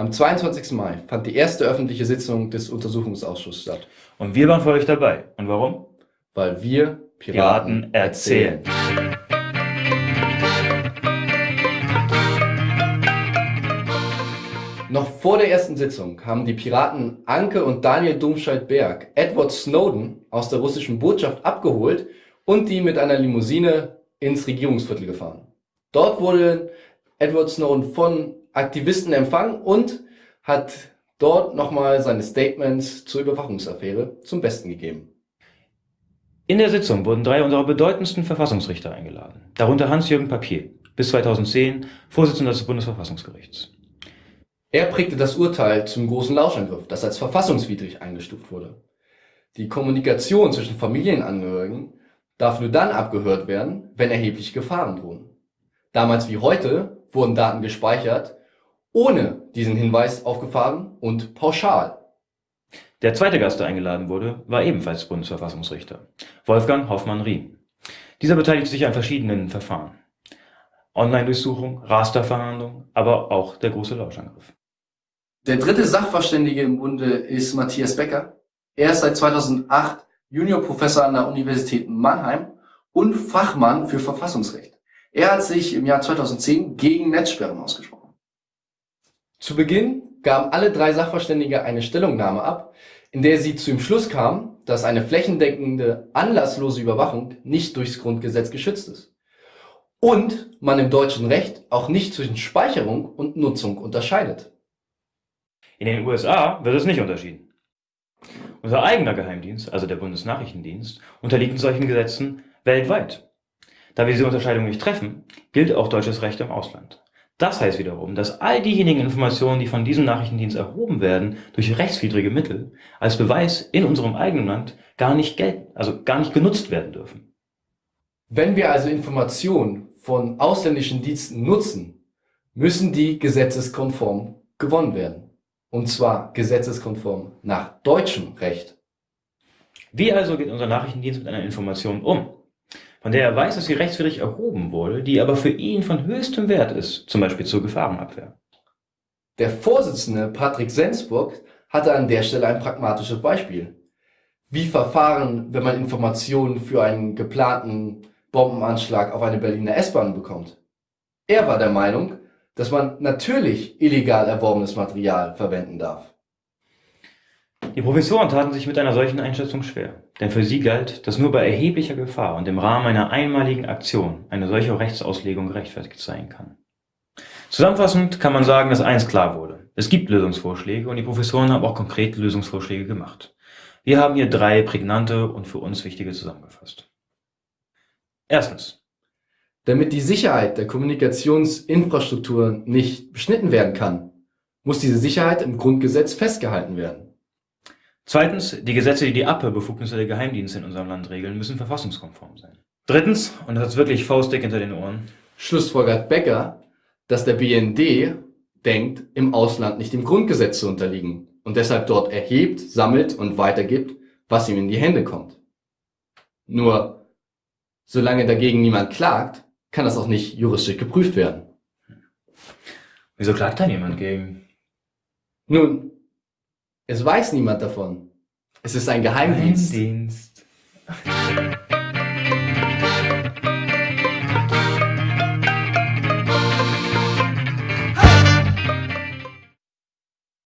Am 22. Mai fand die erste öffentliche Sitzung des Untersuchungsausschusses statt. Und wir waren für euch dabei. Und warum? Weil wir Piraten, Piraten erzählen. Noch vor der ersten Sitzung haben die Piraten Anke und Daniel Domscheit-Berg Edward Snowden aus der russischen Botschaft abgeholt und die mit einer Limousine ins Regierungsviertel gefahren. Dort wurde Edward Snowden von Aktivisten empfangen und hat dort nochmal seine Statements zur Überwachungsaffäre zum Besten gegeben. In der Sitzung wurden drei unserer bedeutendsten Verfassungsrichter eingeladen, darunter Hans-Jürgen Papier, bis 2010 Vorsitzender des Bundesverfassungsgerichts. Er prägte das Urteil zum Großen Lauschangriff, das als verfassungswidrig eingestuft wurde. Die Kommunikation zwischen Familienangehörigen darf nur dann abgehört werden, wenn erhebliche Gefahren drohen. Damals wie heute wurden Daten gespeichert, ohne diesen Hinweis auf Gefahren und pauschal. Der zweite Gast, der eingeladen wurde, war ebenfalls Bundesverfassungsrichter, Wolfgang Hoffmann-Riem. Dieser beteiligt sich an verschiedenen Verfahren. Online-Durchsuchung, Rasterverhandlung, aber auch der große Lauschangriff. Der dritte Sachverständige im Bunde ist Matthias Becker. Er ist seit 2008 Juniorprofessor an der Universität Mannheim und Fachmann für Verfassungsrecht. Er hat sich im Jahr 2010 gegen Netzsperren ausgesprochen. Zu Beginn gaben alle drei Sachverständige eine Stellungnahme ab, in der sie zu dem Schluss kamen, dass eine flächendeckende, anlasslose Überwachung nicht durchs Grundgesetz geschützt ist. Und man im deutschen Recht auch nicht zwischen Speicherung und Nutzung unterscheidet. In den USA wird es nicht unterschieden. Unser eigener Geheimdienst, also der Bundesnachrichtendienst, unterliegt solchen Gesetzen weltweit. Da wir diese Unterscheidung nicht treffen, gilt auch deutsches Recht im Ausland. Das heißt wiederum, dass all diejenigen Informationen, die von diesem Nachrichtendienst erhoben werden, durch rechtswidrige Mittel als Beweis in unserem eigenen Land gar nicht gelten, also gar nicht genutzt werden dürfen. Wenn wir also Informationen von ausländischen Diensten nutzen, müssen die gesetzeskonform gewonnen werden. Und zwar gesetzeskonform nach deutschem Recht. Wie also geht unser Nachrichtendienst mit einer Information um, von der er weiß, dass sie rechtswidrig erhoben wurde, die aber für ihn von höchstem Wert ist, zum Beispiel zur Gefahrenabwehr? Der Vorsitzende Patrick Sensburg hatte an der Stelle ein pragmatisches Beispiel. Wie verfahren, wenn man Informationen für einen geplanten Bombenanschlag auf eine Berliner S-Bahn bekommt? Er war der Meinung, dass man natürlich illegal erworbenes Material verwenden darf. Die Professoren taten sich mit einer solchen Einschätzung schwer, denn für sie galt, dass nur bei erheblicher Gefahr und im Rahmen einer einmaligen Aktion eine solche Rechtsauslegung gerechtfertigt sein kann. Zusammenfassend kann man sagen, dass eins klar wurde. Es gibt Lösungsvorschläge und die Professoren haben auch konkrete Lösungsvorschläge gemacht. Wir haben hier drei prägnante und für uns wichtige zusammengefasst. Erstens. Damit die Sicherheit der Kommunikationsinfrastruktur nicht beschnitten werden kann, muss diese Sicherheit im Grundgesetz festgehalten werden. Zweitens, die Gesetze, die die Abhörbefugnisse der Geheimdienste in unserem Land regeln, müssen verfassungskonform sein. Drittens, und das ist wirklich faustdick hinter den Ohren, schlussfolgert Becker, dass der BND denkt, im Ausland nicht dem Grundgesetz zu unterliegen und deshalb dort erhebt, sammelt und weitergibt, was ihm in die Hände kommt. Nur, solange dagegen niemand klagt, kann das auch nicht juristisch geprüft werden. Wieso klagt da niemand gegen? Nun, es weiß niemand davon. Es ist ein Geheimdienst. Geheimdienst.